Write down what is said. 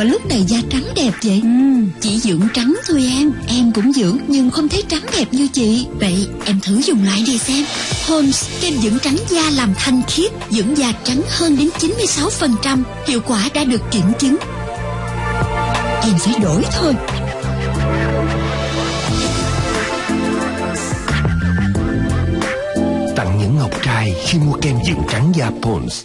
và lúc này da trắng đẹp vậy? Ừ. Chỉ dưỡng trắng thôi em. Em cũng dưỡng nhưng không thấy trắng đẹp như chị. Vậy em thử dùng lại đi xem. Holmes kem dưỡng trắng da làm thanh khiết Dưỡng da trắng hơn đến 96% Hiệu quả đã được kiểm chứng. Em phải đổi thôi. Tặng những ngọc trai khi mua kem dưỡng trắng da Pons